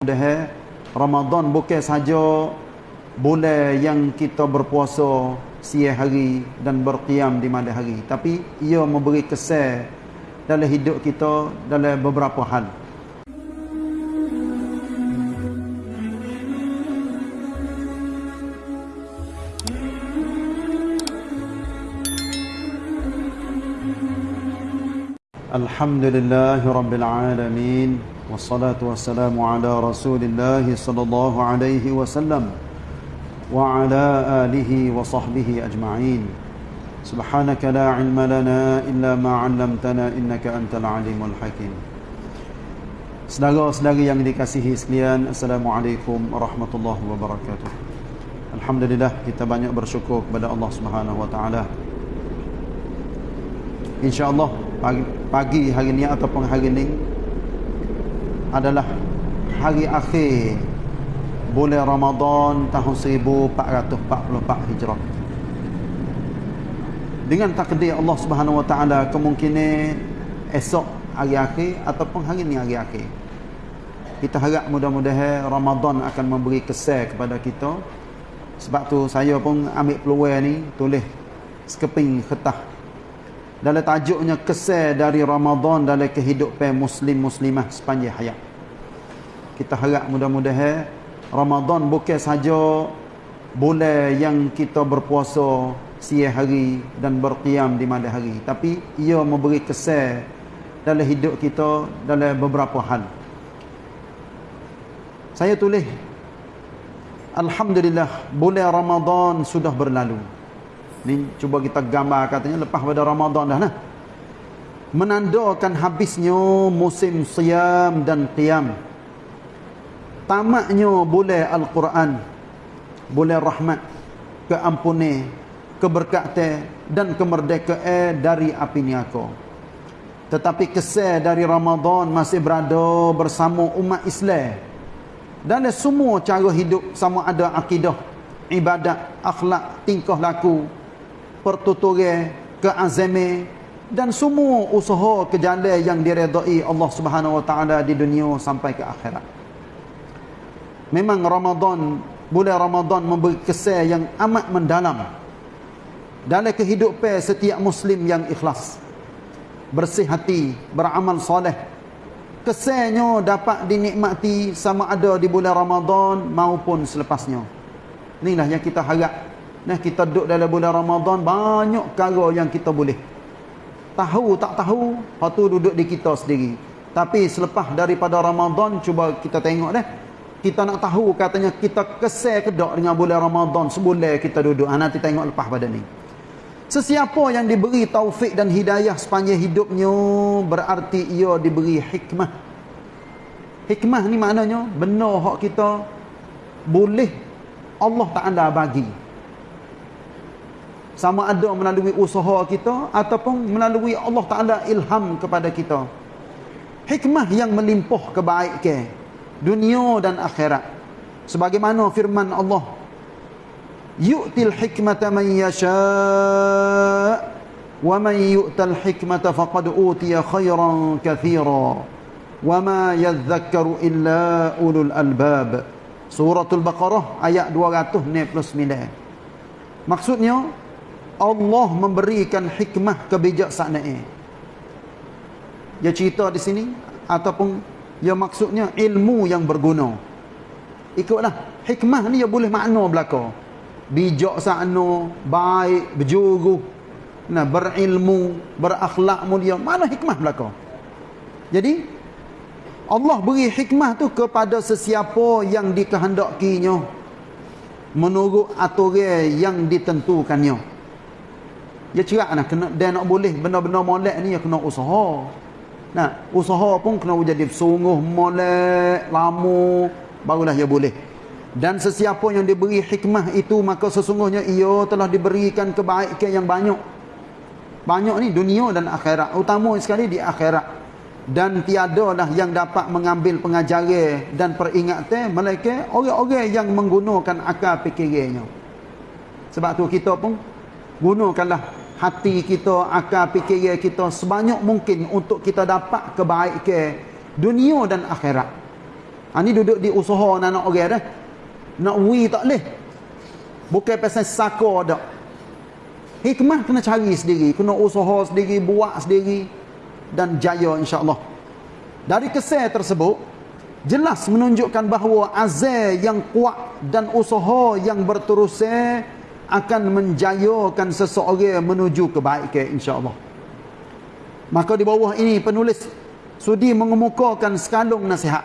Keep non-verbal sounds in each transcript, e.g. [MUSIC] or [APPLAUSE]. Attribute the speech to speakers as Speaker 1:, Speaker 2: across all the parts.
Speaker 1: Dah Ramadan bukan saja bulan yang kita berpuasa siang hari dan berqiyam di malam hari tapi ia memberi kesan dalam hidup kita dalam beberapa hal. Alhamdulillah rabbil alamin والصلاة والسلام على رسول الله صلى الله عليه وسلم وعلى آله وصحبه أجمعين سبحانك لا علم لنا إلا ما علمتنا إنك أنت العليم الحكيم Saudara-saudara yang dikasihi sekalian Assalamualaikum warahmatullahi wabarakatuh Alhamdulillah kita banyak bersyukur kepada Allah Subhanahu wa taala. Insya-Allah pagi, pagi hari ini ataupun hari ini adalah hari akhir bulan Ramadan tahun 1444 Hijrah. Dengan takdir Allah Subhanahu Wa Taala kemungkinan esok hari akhir ataupun hari ini hari akhir. Kita harap mudah-mudahan Ramadan akan memberi kesan kepada kita. Sebab tu saya pun ambil peluang ni tulis sekeping kertas dalam tajuknya kesan dari Ramadan dalam kehidupan muslim muslimah sepanjang hayat. Kita harap mudah-mudahan Ramadan bukan saja bulan yang kita berpuasa siang hari dan berqiyam di malam hari tapi ia memberi kesan dalam hidup kita dalam beberapa hal. Saya tulis Alhamdulillah bulan Ramadan sudah berlalu. Ni cuba kita gambar katanya lepas pada Ramadan dah nah. Menandakan habisnya musim siam dan qiyam. Tamatnya bulan Al-Quran. Bulan rahmat, keampunan, keberkatan dan kemerdekaan dari api neraka. Tetapi kesan dari Ramadan masih berada bersama umat Islam. Dan semua cara hidup sama ada akidah, ibadat, akhlak, tingkah laku, pertuturan, keazaman dan semua usaha ke jalan yang diredai Allah Subhanahu Wa Taala di dunia sampai ke akhirat. Memang Ramadan, bulan Ramadan memberi kesan yang amat mendalam dalam kehidupan setiap muslim yang ikhlas. Bersih hati, beramal soleh. Kesannya dapat dinikmati sama ada di bulan Ramadan maupun selepasnya. Inilah yang kita harap Nah kita duduk dalam bulan Ramadan banyak perkara yang kita boleh. Tahu tak tahu, tu duduk di kita sendiri. Tapi selepas daripada Ramadan cuba kita tengok deh. Kita nak tahu katanya kita kesal kedak dengan bulan Ramadan sebulan kita duduk. Ha, nanti tengok lepas pada ni. Sesiapa yang diberi taufik dan hidayah sepanjang hidupnya berarti ia diberi hikmah. Hikmah ni maknanya benar hak kita boleh Allah Taala bagi sama ada melalui usaha kita ataupun melalui Allah Taala ilham kepada kita. Hikmah yang melimpah kebaikan dunia dan akhirat. Sebagaimana firman Allah yu'til hikmata man yasha wa man yu'tal hikmata faqad utiya khairan katsira wa ma yadhakkaru illa ulul albab. Suratul baqarah ayat 299 maksudnya Allah memberikan hikmah kebijaksanaan. Dia cerita di sini ataupun dia maksudnya ilmu yang berguna. Ikutlah hikmah ni dia boleh makna belaka. Bijaksana, baik, berjuru, nah berilmu, berakhlak mulia. Mana hikmah belaka? Jadi Allah beri hikmah tu kepada sesiapa yang dikehendakinya menurut aturan yang ditentukannya. Ya cerak nak kena dia nak boleh benda-benda molek ni ya kena usaha. Nah, usaha pun kena jadi sungguh molek, lama barulah dia boleh. Dan sesiapa yang diberi hikmah itu maka sesungguhnya ia telah diberikan kebaikan yang banyak. Banyak ni dunia dan akhirat. Utama sekali di akhirat. Dan tiadalah yang dapat mengambil pengajaran dan peringatan mereka orang-orang yang menggunakan akal fikirannya. Sebab tu kita pun gunakanlah hati kita, akal fikiran kita sebanyak mungkin untuk kita dapat kebaikan dunia dan akhirat. Ha, ni duduk di usaha nak nak orang dah. Nak wi tak boleh. Bukan pasal sako dak. Hikmah kena cari sendiri, kena usaha sendiri, buat sendiri dan jaya insya-Allah. Dari kesan tersebut jelas menunjukkan bahawa azal yang kuat dan usaha yang berterusan akan menjayakan seseorang menuju kebaikan insya-Allah. Maka di bawah ini penulis sudi mengemukakan sekalung nasihat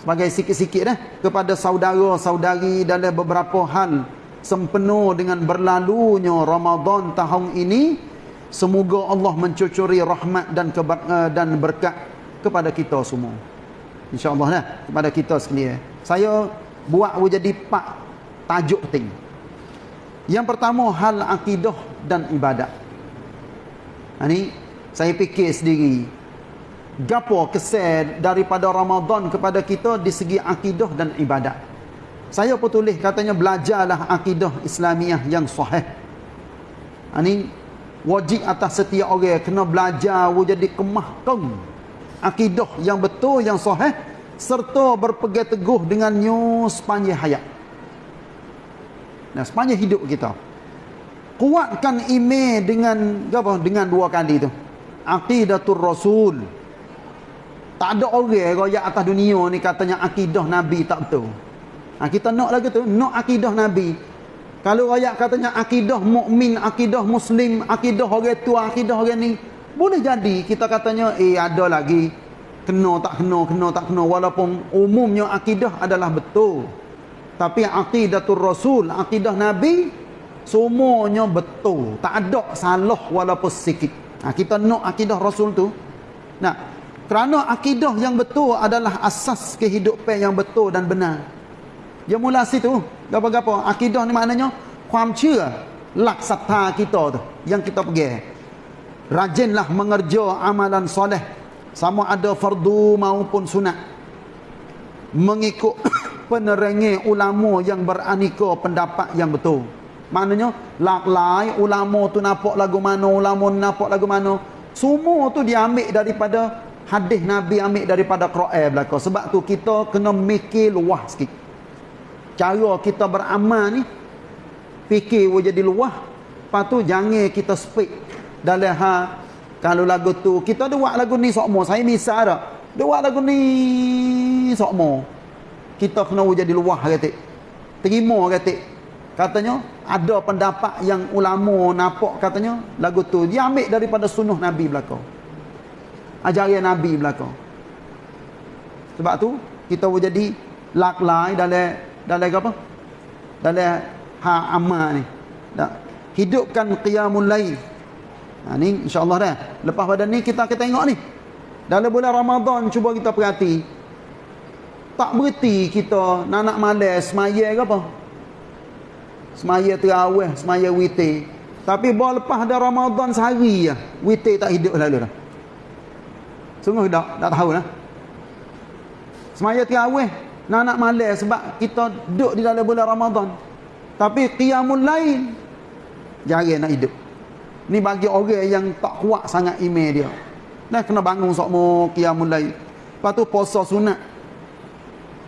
Speaker 1: sebagai sikit-sikit dah kepada saudara-saudari dalam beberapa hal sempena dengan berlalunya Ramadan tahun ini. Semoga Allah mencucuri rahmat dan eh, dan berkat kepada kita semua. Insyaallah lah kepada kita sekalian. Saya buat jadi empat tajuk penting yang pertama hal akidah dan ibadat ini saya fikir sendiri gapo kesan daripada Ramadan kepada kita di segi akidah dan ibadat saya pun tulis katanya belajarlah akidah Islamiah yang sahih. Ini wajib atas setiap orang kena belajar jadi kemahkan akidah yang betul yang sahih serta berpegang teguh dengannya sepanjang hayat. Nah, sepanjang hidup kita. Kuatkan iman dengan apa? Dengan dua kali tu. Aqidatul Rasul. Tak ada orang royak atas dunia ni katanya akidah Nabi tak betul. Ha, kita nak lagi tu, nak akidah Nabi. Kalau ayat katanya akidah mukmin, akidah muslim, akidah orang tua, akidah orang ni, boleh jadi kita katanya eh ada lagi kena tak kena, kena tak kena walaupun umumnya akidah adalah betul. Tapi akidatul Rasul, akidah Nabi semuanya betul. Tak ada salah walaupun sikit. Ha, kita nak akidah Rasul tu. Nah, kerana akidah yang betul adalah asas kehidupan yang betul dan benar. Dia mula situ. Gapa-gapa. Akidah ni maknanya. Kuam cia. Lak satha kita tu. Yang kita pergi. Rajinlah mengerja amalan soleh. Sama ada fardu maupun sunat. Mengikut penerengi ulama yang beranika pendapat yang betul. Maknanya. Lak lai ulama tu nampak lagu mana. Ulama nampak lagu mana. Semua tu diambil daripada hadis Nabi ambil daripada Quran belaka. Sebab tu kita kena mikir luah sikit cara kita beramal ni fikir jadi luah lepas tu jangan kita speak dalam ha kalau lagu tu kita ada buat lagu ni sokmo saya misal dah dia buat lagu ni sokmo kita kena jadi luah kata terima kata katanya ada pendapat yang ulama nampak katanya lagu tu dia ambil daripada sunnah Nabi belakang ajaran Nabi belakang sebab tu kita jadi laklai dalam dalam apa? Dalam ha amal ni. Tak. Hidupkan qiyamul lail. Ha ni insya-Allah dah. Lepas pada ni kita kita tengok ni. Dalam bulan Ramadan cuba kita perhati. Tak berhenti kita nak nak malas semaya ke apa? Semaya terawih, semaya witir. Tapi bawa lepas dah Ramadan sehari ya, witir tak hidup lalu dah. Sungguh tak, tak tahu lah. Semaya terawih, nak nak malas sebab kita duduk di dalam bulan Ramadan. Tapi qiyamul lain jarang nak hidup. Ni bagi orang yang tak kuat sangat iman dia. Nah kena bangun sokmo qiyamul lain. Lepas tu puasa sunat.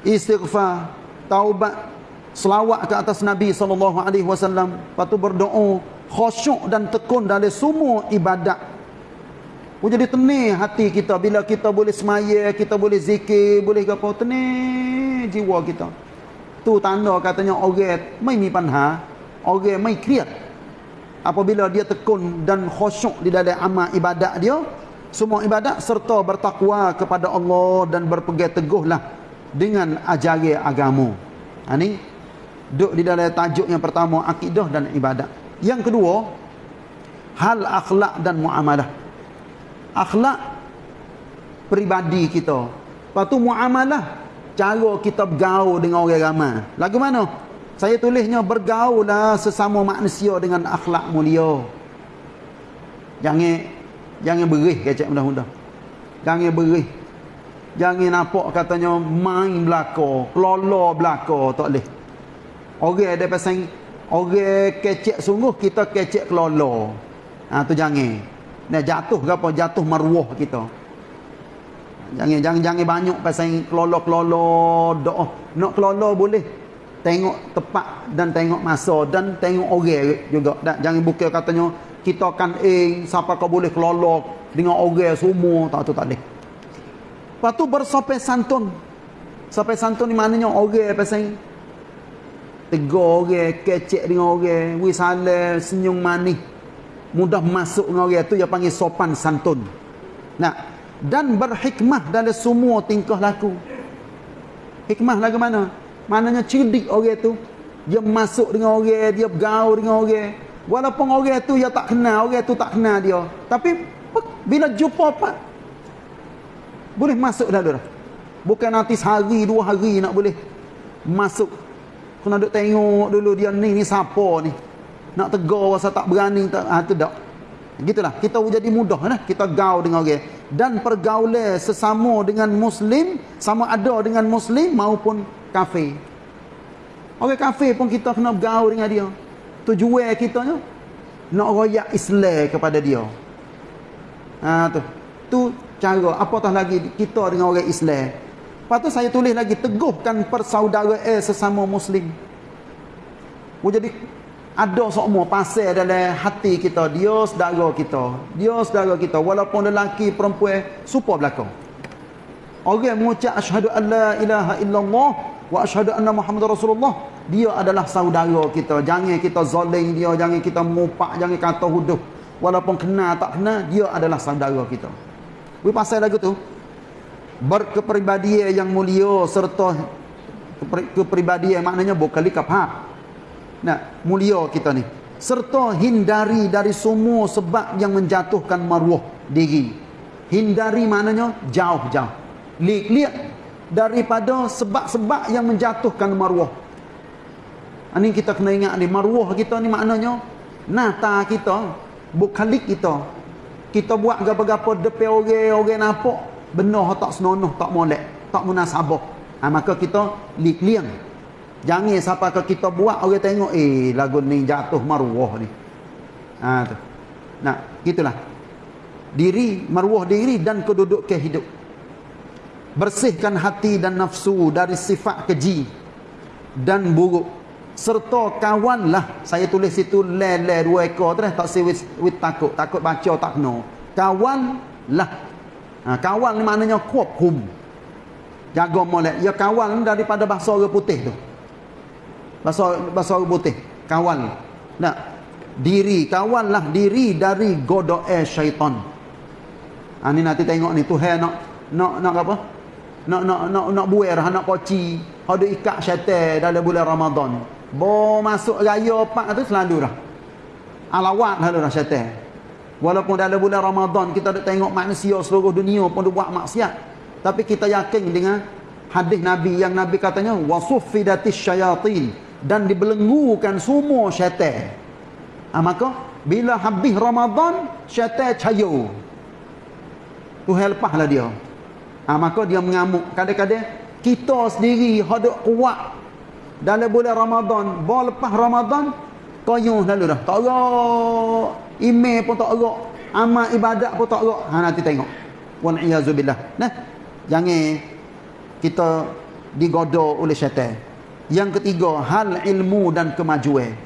Speaker 1: Istighfar, taubat, selawat ke atas Nabi sallallahu alaihi wasallam. Lepas tu berdoa, khusyuk dan tekun dalam semua ibadat Oh jadi tenang hati kita bila kita boleh semaya, kita boleh zikir, boleh apa tenang jiwa kita. Tu tanda katanya orang mai mi panha, orang mai kriat. Apabila dia tekun dan khusyuk di dalam amal ibadat dia, semua ibadat serta bertakwa kepada Allah dan berpegang teguhlah dengan ajaran agama. Ha ni duduk di dalam tajuk yang pertama akidah dan ibadat. Yang kedua hal akhlak dan muamalah akhlak peribadi kita. Lepas tu muamalah cara kita bergaul dengan orang ramai. Lagu mana? Saya tulisnya bergaul lah sesama manusia dengan akhlak mulia. Jangan jangan berih kecek mudah-mudah. Jangan berih. Jangan nampak katanya main belaka, kelola belaka, tak boleh. Orang ada pasang orang kecek sungguh kita kecek kelola. Ha tu jangan. Nah jatuh ke apa? Jatuh maruah kita. Jangan jangan jangan banyak pasal kelolo-kelolo doa. Nak kelolo boleh. Tengok tepat dan tengok masa dan tengok orang juga. Tak, jangan buka katanya kita akan eh siapa kau boleh kelolo dengan orang semua tak tu tak boleh. Lepas tu bersopai santun. Sopai santun ni maknanya orang pasal tegur orang, kecek dengan orang, wisale, senyum manis. Mudah masuk dengan orang tu dia panggil sopan santun. Nah, dan berhikmah dalam semua tingkah laku. Hikmah lagu mana? Maknanya cerdik orang tu. Dia masuk dengan orang, dia bergaul dengan orang. Walaupun orang tu dia tak kenal, orang tu tak kenal dia. Tapi bila jumpa? Boleh masuk dah dah. Bukan nanti sehari, dua hari nak boleh masuk Kena duk tengok dulu dia ni ni siapa ni. Nak tegur rasa tak berani tak ha, tu dak. Gitulah. Kita jadi mudah lah. Kita gaul dengan orang. Dan pergaulan sesama dengan muslim sama ada dengan muslim maupun kafir. Orang kafir pun kita kena gaul dengan dia. Tujuan kita nak royak Islam kepada dia. Ha tu. Tu cara apatah lagi kita dengan orang Islam. Lepas tu saya tulis lagi teguhkan persaudaraan sesama muslim. Oh, jadi ada semua pasal dalam hati kita, dia saudara kita. Dia saudara kita walaupun lelaki perempuan supa belaka. Orang mengucap asyhadu alla ilaha illallah wa asyhadu anna muhammadar rasulullah, dia adalah saudara kita. Jangan kita zalim dia, jangan kita mupak, jangan kata huduh. Walaupun kenal tak kenal, dia adalah saudara kita. Wi pasal lagu tu, berkepribadian yang mulia serta kepribadian maknanya bukan kapha. Nah, mulia kita ni. Serta hindari dari semua sebab yang menjatuhkan maruah diri. Hindari maknanya jauh-jauh. Lihat daripada sebab-sebab yang menjatuhkan maruah. Ini kita kena ingat ni maruah kita ni maknanya nata kita, bukalik kita. Kita buat gapa-gapa depan orang, orang nampak benar tak senonoh tak molek tak munasabah. Ha, maka kita liang jangan siapa ke kita buat orang tengok eh lagu ni jatuh maruah ni. Ha, tu. nah gitulah. Diri maruah diri dan kedudukan hidup. Bersihkan hati dan nafsu dari sifat keji dan buruk serta kawanlah saya tulis situ le le dua ekor tu tak si with, with takut takut baca tak kena kawanlah Ha, kawal ni maknanya kuap hum. Jaga molek. Ya kawal daripada bahasa orang putih tu. Bahasa bahasa orang putih. Kawal. Nah, diri kawal lah diri dari godoe syaitan. Ha, ni nanti tengok ni Tuhan nak nak nak apa? Nak nak nak nak buer nak koci. Ada ikat syaitan dalam bulan Ramadan. Bo masuk raya pak tu selalu dah. Alawat lah dah syaitan. Walaupun dalam bulan Ramadan kita ada tengok manusia seluruh dunia pun dia buat maksiat. Tapi kita yakin dengan hadis Nabi yang Nabi katanya wasuffidatis syayatin dan dibelenggukan semua syaitan. Ha, maka bila habis Ramadan syaitan cayo. Tu lepaslah dia. Ha, maka dia mengamuk. Kadang-kadang kita sendiri hadap kuat dalam bulan Ramadan. Bawa lepas Ramadan koyuh lalu dah. Tak Email pun tak erak. Amal ibadat pun tak erak. Ha nanti tengok. Wa n'iyazubillah. Nah. Jangan kita digoda oleh syaitan. Yang ketiga, hal ilmu dan kemajuan.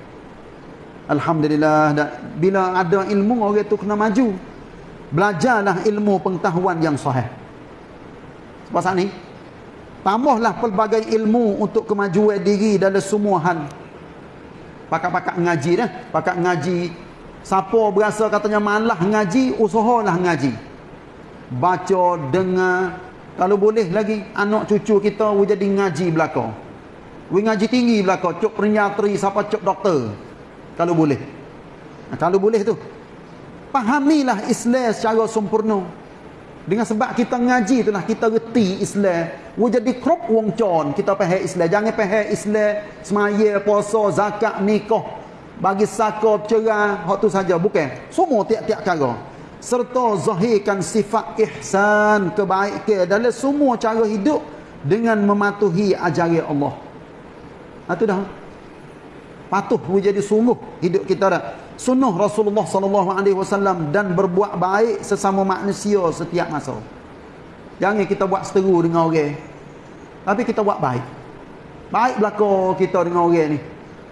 Speaker 1: Alhamdulillah. Bila ada ilmu, orang tu kena maju. Belajarlah ilmu pengetahuan yang sahih. Sebab ni, tambahlah pelbagai ilmu untuk kemajuan diri dalam semua hal. Pakak-pakak ngaji dah. Pakak ngaji Siapa berasa katanya malah ngaji, usahalah ngaji. Baca, dengar. Kalau boleh lagi, anak cucu kita jadi ngaji belakang. We ngaji tinggi belakang. Cuk pernyatri, siapa cuk doktor. Kalau boleh. Nah, kalau boleh tu. Pahamilah Islam secara sempurna. Dengan sebab kita ngaji itulah kita reti Islam. We jadi krop wong con. Kita faham Islam. Jangan faham Islam. Semaya, puasa, zakat, nikah. Bagi sakop cerah. Hak tu saja. Bukan. Semua tiap-tiap cara. Serta zahirkan sifat ihsan kebaikan. Dalam semua cara hidup dengan mematuhi ajaran Allah. Itu ha, dah. Patuh menjadi sungguh hidup kita dah. Sunnah Rasulullah sallallahu alaihi wasallam dan berbuat baik sesama manusia setiap masa Jangan kita buat seteru dengan orang. Tapi kita buat baik. Baik belaka kita dengan orang ni.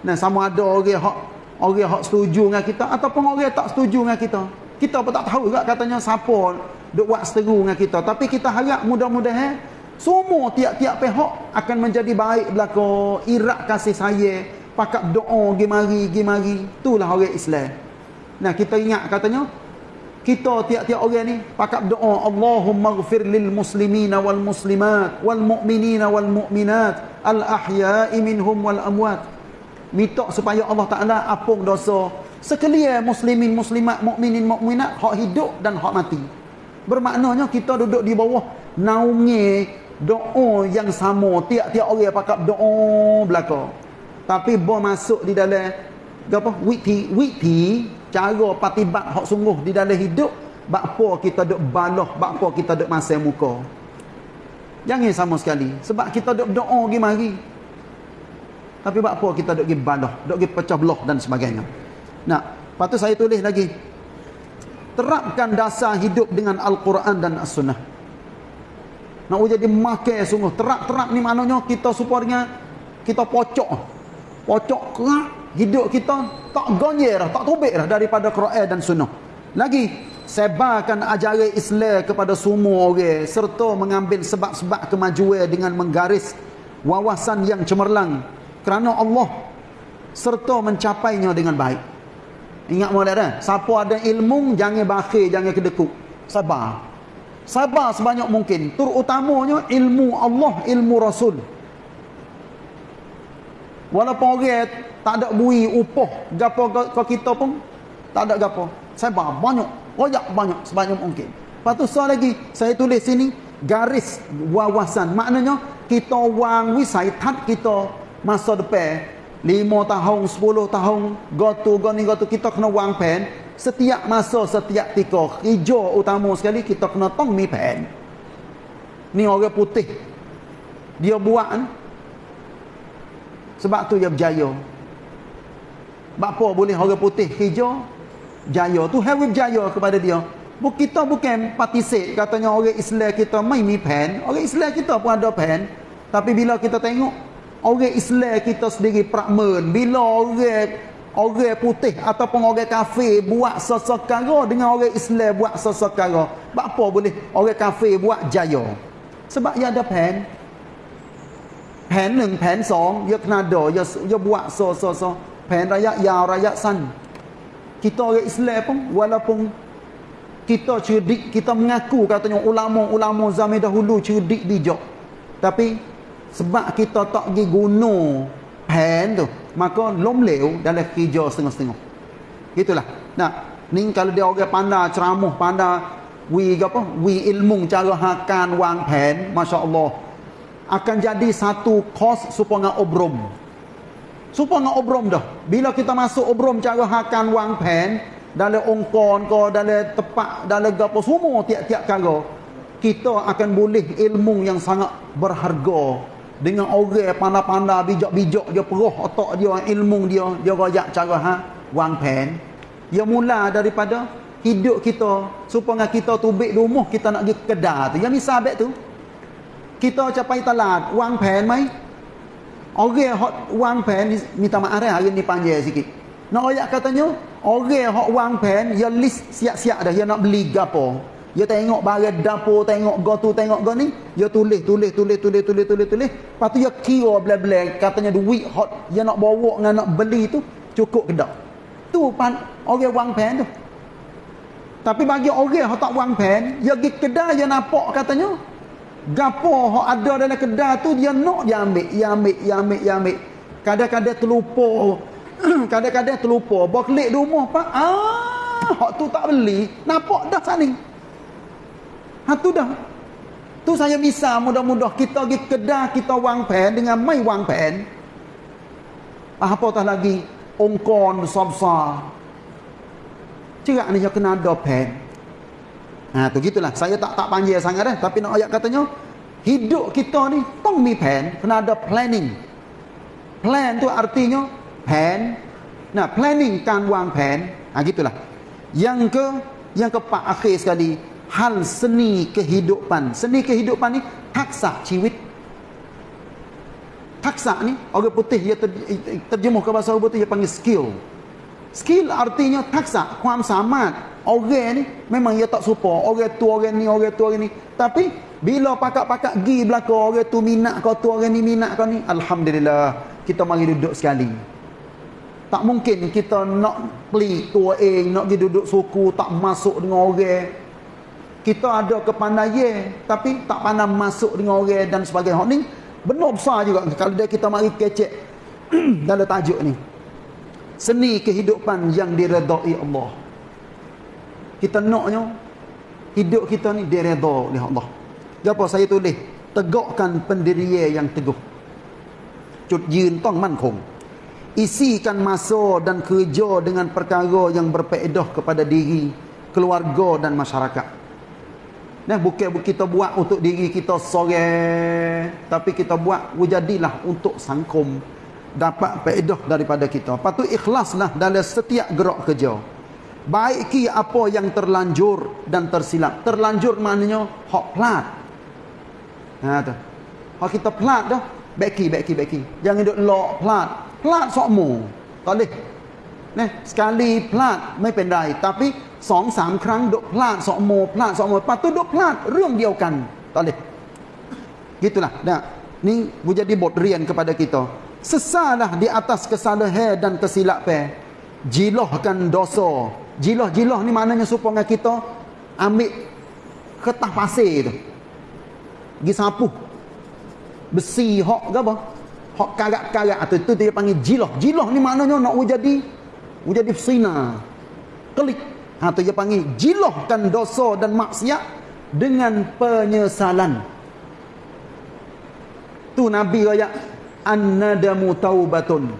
Speaker 1: Nah, sama ada orang hak orang hak setuju dengan kita ataupun orang tak setuju dengan kita. Kita pun tak tahu juga katanya siapa duk buat seteru dengan kita. Tapi kita harap mudah-mudahan semua tiap-tiap pihak akan menjadi baik belaka, irak kasih sayang, pakat doa gi mari gi mari. Itulah orang Islam. Nah, kita ingat katanya kita tiap-tiap orang ni pakat doa Allahumma ghfir lil muslimina wal muslimat wal mu'minina wal mu'minat al ahya'i minhum wal amwat. Minta supaya Allah Taala apung dosa. Sekalian muslimin muslimat mukminin mukminat hak hidup dan hak mati. Bermaknanya kita duduk di bawah naungi doa yang sama. Tiap-tiap orang pakat doa belaka. Tapi bo masuk di dalam apa? Witi witi cara patibat hak sungguh di dalam hidup bakpo kita duk baloh bakpo kita duk masa muka. Jangan sama sekali. Sebab kita duk doa pergi mari. Tapi bakpo kita duk pergi baloh duk pergi pecah belah dan sebagainya. Nah lepas saya tulis lagi. Terapkan dasar hidup dengan Al-Quran dan As-Sunnah. Nak jadi makai sungguh. Terap-terap ni maknanya kita supaya kita pocok. Pocok kerak hidup kita tak gonyer tak tubik dah daripada Quran dan Sunnah. Lagi sebarkan ajaran Islam kepada semua orang serta mengambil sebab-sebab kemajuan dengan menggaris wawasan yang cemerlang kerana Allah serta mencapainya dengan baik. Ingat mulai dah siapa ada ilmu jangan bakhil jangan kedekut. Sabar. Sabar sebanyak mungkin. Terutamanya ilmu Allah ilmu Rasul. Walaupun orang tak ada bui upah gapo ke kita pun tak ada gapo. Sabar banyak royak banyak sebanyak mungkin. Lepas tu soal lagi saya tulis sini garis wawasan. Maknanya kita wang wisaitat kita masa depan 5 tahun 10 tahun gotu goni gotu kita kena wang pen. Setiap masa setiap tika hijau utama sekali kita kena tong mi pen. Ni orang putih. Dia buat kan? sebab tu dia berjaya Bapa boleh orang putih hijau jaya tu have jaya kepada dia. Buk kita bukan partisip katanya orang Islam kita mai mi pen, orang Islam kita pun ada pen. Tapi bila kita tengok orang Islam kita sendiri prakmen, bila orang orang putih ataupun orang kafir buat sesekara dengan orang Islam buat sesekara, apa boleh orang kafir buat jaya? Sebab dia ada pen. Pen 1, pen 2, dia kena ada, dia, dia buat so so so pen raya ya raya san kita orang Islam pun walaupun kita cerdik kita mengaku katanya ulama-ulama zaman dahulu cerdik bijak tapi sebab kita tak pergi guna pen tu maka lomleu dalam kerja setengah-setengah. Itulah. Nah ni kalau dia orang pandai ceramah pandai wi apa wi ilmu cara hakan wang pen masya-Allah akan jadi satu kos supaya obrom Supaya nak obrom dah. Bila kita masuk obrom cara hakan wang pen, dalam ongkon ke, dalam tepat, dalam gapo semua tiap-tiap kala, kita akan boleh ilmu yang sangat berharga. Dengan orang pandai-pandai bijak-bijak dia peroh otak dia ilmu dia dia royak cara ha wang pen. Dia mula daripada hidup kita supaya kita tubik rumah kita nak pergi kedai tu. Yang misal tu. Kita capai talat wang pen mai Orang hok wang pen minta maaf dah hari ni panjang sikit. Nak ayat katanya orang hok wang pen ya list siap-siap dah dia nak beli gapo. Dia tengok barang dapur, tengok go tu, tengok go ni, dia tulis, tulis, tulis, tulis, tulis, tulis, tulis. Lepas tu dia kira bela-bela katanya duit hot dia nak bawa dengan nak beli tu cukup ke tak? Tu pan orang wang pen tu. Tapi bagi orang hok tak wang pen, dia pergi kedai dia nampak katanya Gapo hok ada dalam kedai tu dia nak dia ambil, dia ambil, dia ambil, dia ambil. Kadang-kadang terlupa. [CLEARS THROAT] Kadang-kadang terlupa. Bawa klik di rumah pak. Ah, hok tu tak beli. Nampak dah sana. Ha tu dah. Tu saya bisa mudah-mudah kita pergi kedai kita wang pen dengan mai wang pen. Ah, apa tak lagi ongkon besar-besar. Cerak ni dia kena ada pen. Ha tu gitulah. Saya tak tak panjang sangat dah tapi nak ayat katanya hidup kita ni tong mi plan, kena ada planning. Plan tu artinya plan. Nah, planning kan wang plan. Ha gitulah. Yang ke yang keempat akhir sekali hal seni kehidupan. Seni kehidupan ni taksa ciwit. Taksa ni orang putih dia ter, terjemuh ke bahasa orang putih dia panggil skill. Skill artinya taksa, kuam samat. Orang ni memang dia tak supa. Orang tu orang ni, orang tu orang ni. Tapi bila pakak-pakak gi belakang orang tu minat kau tu orang ni minat kau ni. Alhamdulillah kita mari duduk sekali. Tak mungkin kita nak pelik tua eh, nak pergi duduk suku, tak masuk dengan orang. Kita ada kepandaian, tapi tak pandai masuk dengan orang dan sebagainya. Ni benar besar juga kalau dia kita mari kecek [CLEARS THROAT] dalam tajuk ni seni kehidupan yang diredai Allah. Kita naknya hidup kita ni diredha oleh Allah. Japa saya tulis, tegakkan pendirian yang teguh. Cut yin tong man. Isikan masa dan kerja dengan perkara yang berfaedah kepada diri, keluarga dan masyarakat. Nah, bukan kita buat untuk diri kita sore, tapi kita buat wujadilah untuk sangkum dapat faedah daripada kita. Patut ikhlaslah dalam setiap gerak kerja. Baiki apa yang terlanjur dan tersilap. Terlanjur maknanya hak plat. Ha tu. Hak kita plat dah, baiki baiki baiki. Jangan duk lock plat plat สองหมู่ตอนนี้นะสกาลีพลาดไม่เป็นไรแต่พี่สองสามครั้งดกพลาดสองโมพลาดสองโมปะตุดกพลาดเรื่องเดียวกันตอนนี้ gitulah nah ni menjadi bot rian kepada kita sesalah di atas kesalahan dan kesilapan jilahkan dosa jilah-jilah ni maknanya supaya kita ambil ketah pasir tu pergi sapuh besi hok ke apa hak karat-karat atau itu dia panggil jilah. Jilah ni maknanya nak jadi jadi sina. Klik. Ha tu dia panggil jilahkan dosa dan maksiat dengan penyesalan. Tu Nabi raya an-nadamu taubatun.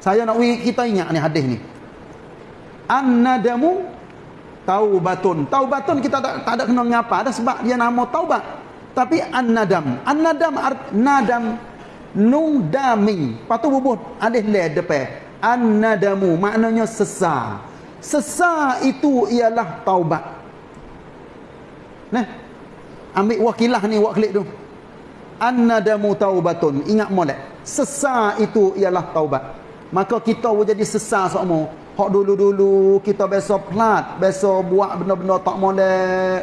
Speaker 1: Saya nak kita ingat ni hadis ni. An-nadamu taubatun. Taubatun kita tak, tak ada kena ngapa dah sebab dia nama taubat. Tapi an-nadam. An-nadam art nadam nung dami patu bubuh alih le depan annadamu maknanya sesar sesar itu ialah taubat nah ambil wakilah ni waklik tu annadamu taubatun. Ingat molek. Sesar itu ialah taubat. Maka kita jadi sesar semua hak dulu-dulu kita biasa plat biasa buat benda-benda tak molek.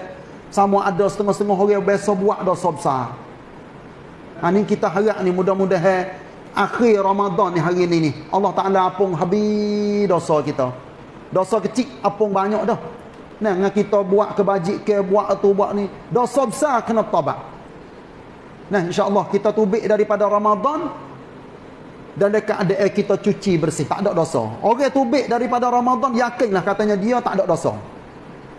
Speaker 1: Sama ada setengah-setengah orang biasa buat dosa besar. Ha ni kita harap ni mudah-mudahan akhir Ramadan ni hari ni ni Allah Taala apung habis dosa kita. Dosa kecil apung banyak dah. Nah, kita buat kebajik ke buat tu buat ni, dosa besar kena taubat. Nah, insya-Allah kita tubik daripada Ramadan dan dekat ada air kita cuci bersih, tak ada dosa. Orang tubik daripada Ramadan yakinlah katanya dia tak ada dosa.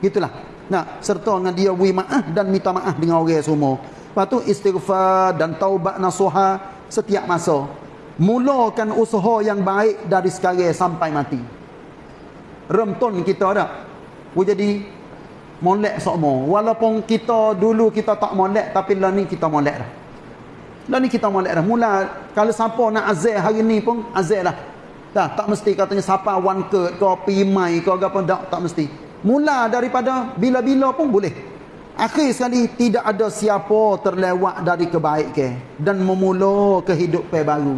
Speaker 1: Gitulah. Nah, serta dengan dia wi maaf dan minta maaf dengan orang semua. Lepas tu istighfar dan taubat nasuha setiap masa. Mulakan usaha yang baik dari sekarang sampai mati. Remton kita ada. Aku jadi molek semua. Walaupun kita dulu kita tak molek tapi lah ni kita molek dah. Lah ni kita molek dah. Mula kalau siapa nak azal hari ni pun azal lah. Dah, tak mesti katanya siapa one ke ke pimai ke apa tak, tak mesti. Mula daripada bila-bila pun boleh. Akhir sekali tidak ada siapa terlewat dari kebaikan dan memula kehidupan baru.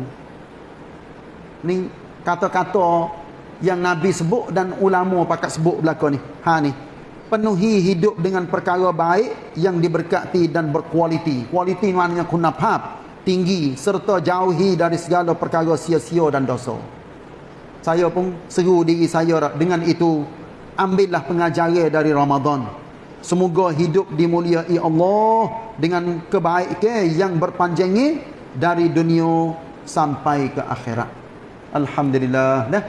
Speaker 1: Ni kata-kata yang Nabi sebut dan ulama pakat sebut belakang ni. Ha ni. Penuhi hidup dengan perkara baik yang diberkati dan berkualiti. Kualiti maknanya kunafab, tinggi serta jauhi dari segala perkara sia-sia dan dosa. Saya pun seru diri saya dengan itu ambillah pengajaran dari Ramadan. Semoga hidup dimuliai Allah dengan kebaikan yang berpanjangnya dari dunia sampai ke akhirat. Alhamdulillah. Dah.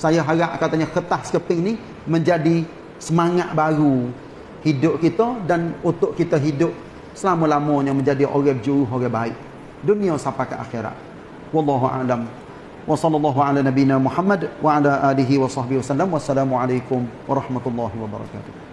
Speaker 1: Saya harap katanya kertas keping ni menjadi semangat baru hidup kita dan untuk kita hidup selama-lamanya menjadi orang berjuru, orang baik. Dunia sampai ke akhirat. Wallahu a'lam. Wa sallallahu ala nabina Muhammad wa ala alihi wa sahbihi wasallam. Wassalamualaikum warahmatullahi wabarakatuh.